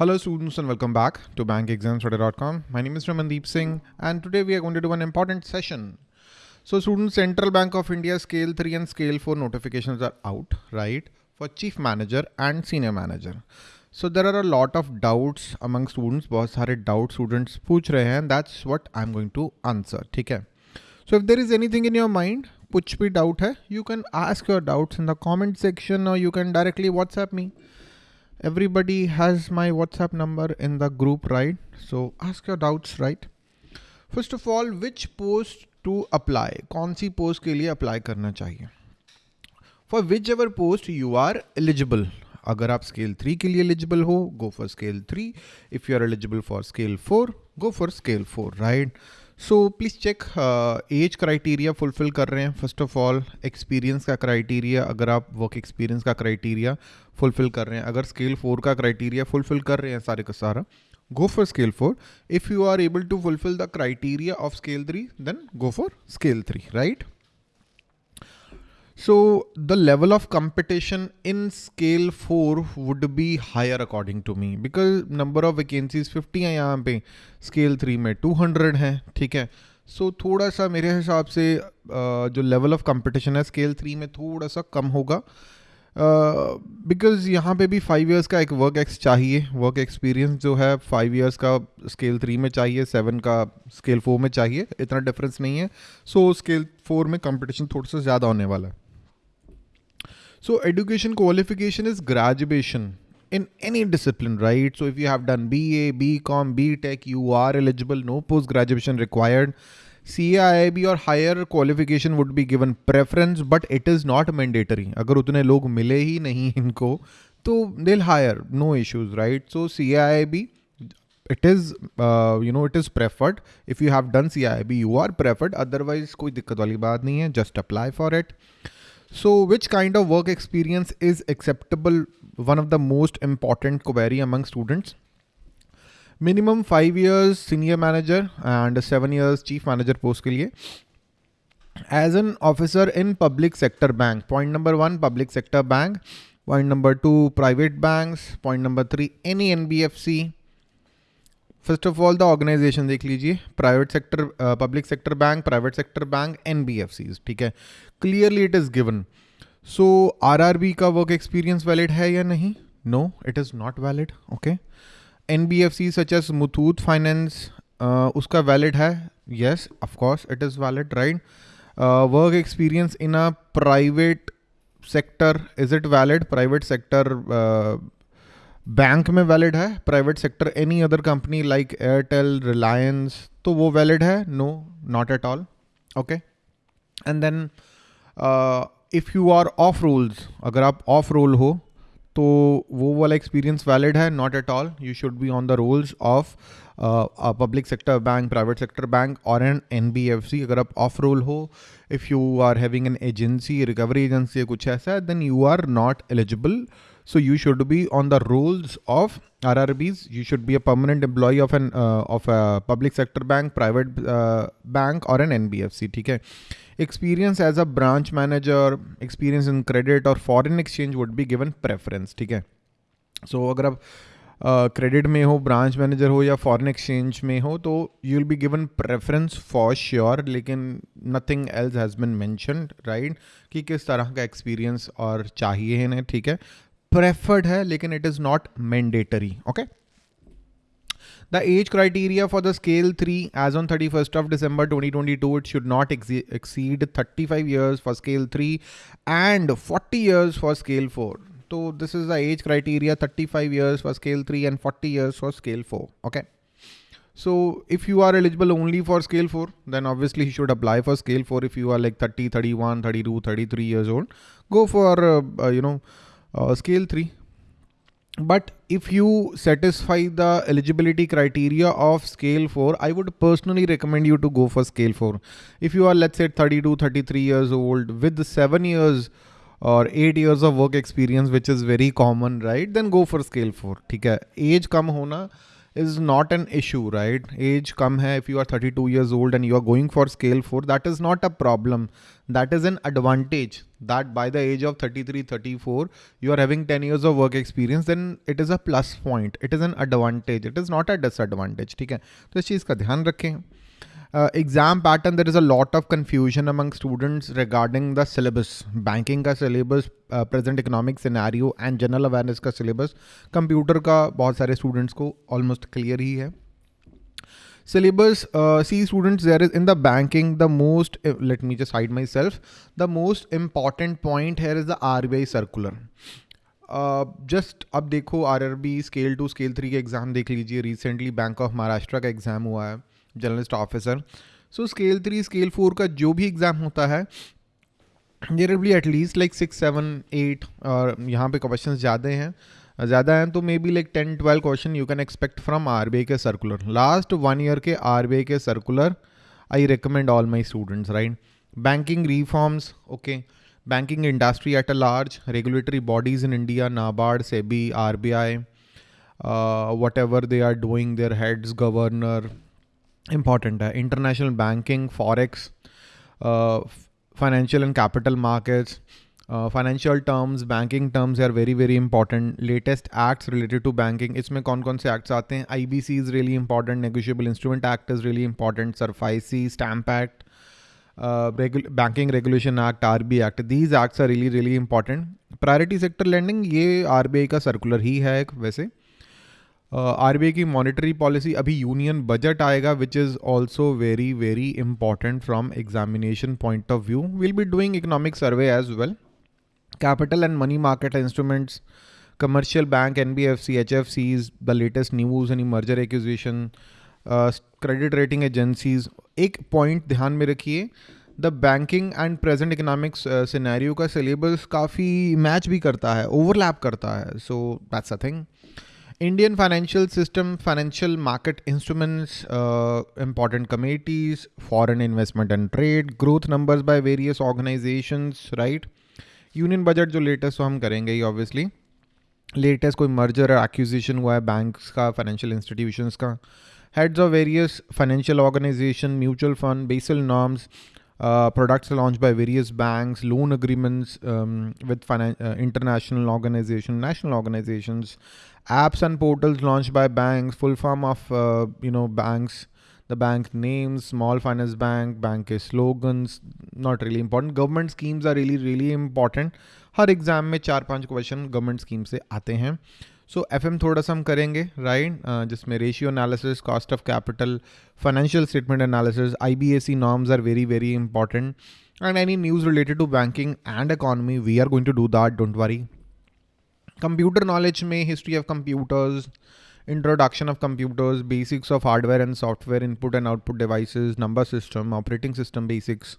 Hello students and welcome back to bankexamstoday.com. My name is Ramandeep Singh and today we are going to do an important session. So students, Central Bank of India scale 3 and scale 4 notifications are out, right? For chief manager and senior manager. So there are a lot of doubts among students. बहुत sare doubt students pooch rahe hain. that's what I'm going to answer, ठीक है? So if there is anything in your mind, कुछ भी doubt है, you can ask your doubts in the comment section or you can directly WhatsApp me everybody has my whatsapp number in the group right so ask your doubts right first of all which post to apply कौन सी post के लिए apply करना चाहिए for whichever post you are eligible अगर आप scale three के लिए eligible हो गो for scale three if you are eligible for scale four go for scale four right So please check age criteria fulfil कर रहे हैं. फ़र्स्ट ऑफ़ ऑल एक्सपीरियंस का criteria अगर आप वर्क एक्सपीरियंस का क्राइटेरिया फुलफिल कर रहे हैं. अगर स्केल फोर का क्राइटेरिया फुलफिल कर रहे हैं सारे का सारा go for scale four if you are able to fulfil the criteria of scale three then go for scale three right So the level of competition in scale 4 would be higher according to me because number of vacancies 50 हैं यहाँ पे scale 3 में 200 हैं ठीक है? सो so, थोड़ा सा मेरे हिसाब से जो लेवल ऑफ़ कंपटीशन है स्केल थ्री में थोड़ा सा कम होगा। बिकॉज़ uh, यहाँ पे भी फाइव इयर्स का एक वर्क एक्स चाहिए वर्क एक्सपीरियंस जो है फाइव इयर्स का स्केल थ्री में चाहिए सेवन का स्केल फोर में चाहिए इतना डिफरेंस नहीं है। सो स्केल फोर में कंपटीशन थोड़ा सा ज़्यादा होने वाला है। So education qualification is graduation in any discipline, right? So if you have done BA, BCom, BTech, you are eligible, no post graduation required. CIIB और higher qualification would be given preference but it is not mandatory अगर उतने लोग मिले ही नहीं इनको तो दिल higher no issues right so C I B it is uh, you know it is preferred if you have done CIB you are preferred otherwise कोई दिक्कत वाली बात नहीं है just apply for it so which kind of work experience is acceptable one of the most important query among students minimum five years senior manager and seven years chief manager post के लिए as an officer in public sector bank point number one public sector bank point number two private banks point number three any N B F C first of all the organisation देख लीजिए private sector public sector bank private sector bank N B F C ठीक है? Clearly it is given so R R B का work experience valid है या नहीं? No it is not valid okay N B F C such as Muthoot finance उसका valid है? Yes of course it is valid right work experience in a private sector is it valid private sector bank में valid है private sector any other company like Airtel Reliance तो वो valid है? No not at all okay and then if you are off rolls अगर आप off roll हो तो वो वाला एक्सपीरियंस वैलिड है? Not at all you should be on the rolls of public sector bank private sector bank और N N B F C अगर आप ऑफ़ रोल हो if you are having an agency recovery agency कुछ ऐसा है then you are not eligible so you should be on the rolls of RRBs. You should be a permanent employee of an uh, of a public sector bank, private uh, bank, or an NBFC. है experience as a branch manager, experience in credit or foreign exchange would be given preference. है so, अगर आप credit uh, में हो branch manager हो या foreign exchange में हो तो you will be given preference for sure लेकिन nothing else has been mentioned right कि किस तरह का एक्सपीरियंस और चाहिए इन्हें ठीक है प्रेफर्ड है लेकिन it is not mandatory okay The age criteria for the scale 3 as on 31st of December 2022, it should not ex exceed 35 years for scale 3 and 40 years for scale 4. So this is the age criteria 35 years for scale 3 and 40 years for scale 4. Okay. So if you are eligible only for scale 4, then obviously you should apply for scale 4 if you are like 30, 31, 32, 33 years old. Go for, uh, uh, you know, uh, scale 3 but if you satisfy the eligibility criteria of scale 4 i would personally recommend you to go for scale 4 if you are let's say 32 33 years old with 7 years or 8 years of work experience which is very common right then go for scale 4 ठीक है age कम होना is not an issue, right? Age come hai, if you are 32 years old and you are going for scale 4, that is not a problem. That is an advantage that by the age of 33, 34, you are having 10 years of work experience, then it is a plus point. It is an advantage. It is not a disadvantage. ठीक है तो इस चीज़ का ध्यान रखें uh, exam pattern there is a lot of confusion among students regarding the syllabus banking का syllabus uh, present economic scenario and general awareness का syllabus computer का बहुत सारे students को almost clear ही है syllabus uh, see students there is in the banking the most uh, let me just hide myself the most important point here is the RBI circular just uh, अब देखो R R B scale two scale three के exam देख लीजिए recently bank of Maharashtra का exam हुआ है journalist officer. So scale three scale four का जो भी एग्ज़ाम होता है be at least like six seven eight और यहाँ पे क्वेश्चन ज़्यादा हैं। ज़्यादा हैं तो may be like ten twelve question you can expect from R K circular last one year के R K circular I recommend all my students right banking reforms okay banking industry at a large regulatory bodies in India NABARD SEBI R B I what ever they are doing there important है। International banking forex financial and capital markets financial terms banking terms are very very important latest acts related to banking इसमें कौन कौन से acts आते हैं? I B C is really important negotiable instrument act is really important SARFAESI stamp act banking regulation act R B act these acts are really really important priority sector lending ये R B I का circular ही है वैसे। Are uh, की monetary policy अभी union budget आएगा which is also very very important from examination point of view will be doing economic survey as well capital and money market instruments commercial bank nbfc hfcs the latest news and merger acquisition credit rating agencies एक point ध्यान में रखिए the banking and present economics scenario का syllabus काफ़ी match भी करता है overlap करता है so that's a thing Indian financial system, financial market instruments, uh, important committees, foreign investment and trade, growth numbers by various organizations, right? Union budget, jo latest we will do, obviously. Latest कोई merger or acquisition हुआ banks financial institutions heads of various financial organization mutual fund Basel norms uh, products launched by various banks, loan agreements um, with finan- uh, international organization, national organizations, apps and portals launched by banks, full form of, uh, you know, banks, the bank names, small finance bank, bank slogans, not really important. Government schemes are really, really important. हर exam में चार पांच question government scheme से आते हैं सो so, F थोड़ा सा हम करेंगे राइट right? uh, जिसमें ratio analysis cost of capital financial statement analysis I B A C norms are very very important and any news related to banking and economy we are going to do that don't worry computer knowledge में history of computers introduction of computers basics of hardware and software input and output devices, number system operating system basics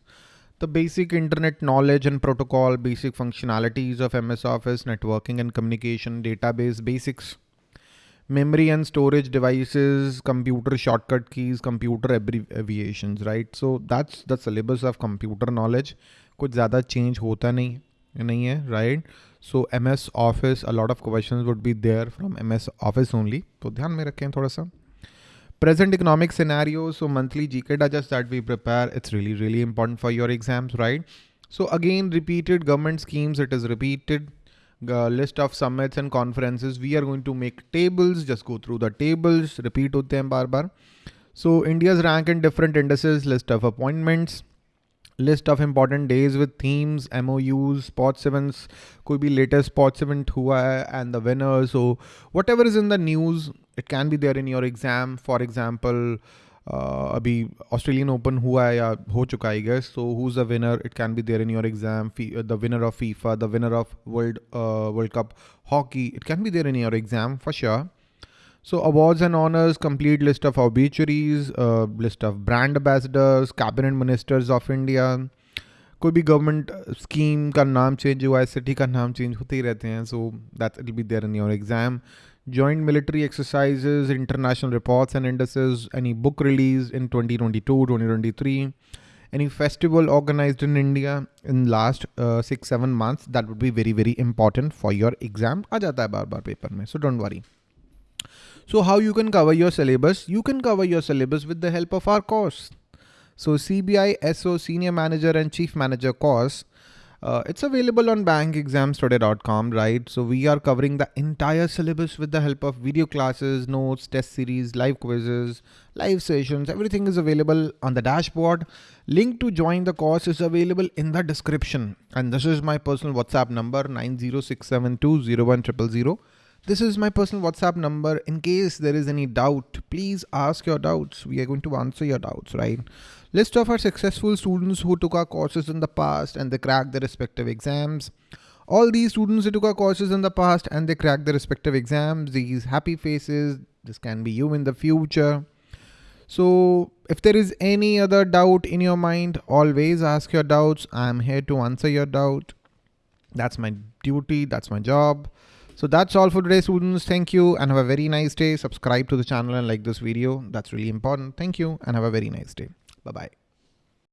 the basic internet knowledge and protocol, basic functionalities of MS Office, networking and communication, database basics, memory and storage devices, computer shortcut keys, computer abbreviations, right? So that's the syllabus of computer knowledge. कुछ ज़्यादा change होता नहीं नहीं है M S office a lot of question would be there from M S office only तो ध्यान में रखें थोड़ा सा present economic scenario so monthly gk digest that we prepare it's really really important for your exams right? So again repeated government schemes it is repeated uh, list of summits and conferences. We are going to make tables just go through the tables repeat hote hain bar bar so india's rank in different indices list of appointments list of important days with themes, MOUs, sports events, could be latest sports event hua hai and the winner. So whatever is in the news, it can be there in your exam. For example, uh, अभी Australian open हुआ है या हो चुका है guess so who is the winner it can be there in your exam the winner of FIFA the winner of world world cup hockey it can be there in your exam for sure so awards and honors, complete list of obituaries, uh, list of brand ambassadors, cabinet ministers of India. कोई भी government scheme का नाम change हुआ है city का नाम change होते ही रहते हैं so that it be there in your exam joint military exercises, international reports and indices, any book released in 2022, 2023, any festival organized in India in last uh, six, seven months, that would be very, very important for your exam. आ जाता है बार बार paper में, so don't worry. So how you can cover your syllabus? You can cover your syllabus with the help of our course. So CBI SO Senior Manager and Chief Manager course uh, it's available on bankexamstoday.com, right? So we are covering the entire syllabus with the help of video classes, notes, test series, live quizzes, live sessions. Everything is available on the dashboard. Link to join the course is available in the description. And this is my personal WhatsApp number 906720100. This is my personal WhatsApp number. In case there is any doubt, please ask your doubts. We are going to answer your doubts, right? List of our successful students who took our courses in the past and they cracked their respective exams. All these students who took our courses in the past and they cracked their respective exams, these happy faces, this can be you in the future. So if there is any other doubt in your mind, always ask your doubts. I'm here to answer your doubt. That's my duty. That's my job. So that's all for today students. Thank you and have a very nice day. Subscribe to the channel and like this video. That's really important. Thank you and have a very nice day. Bye-bye.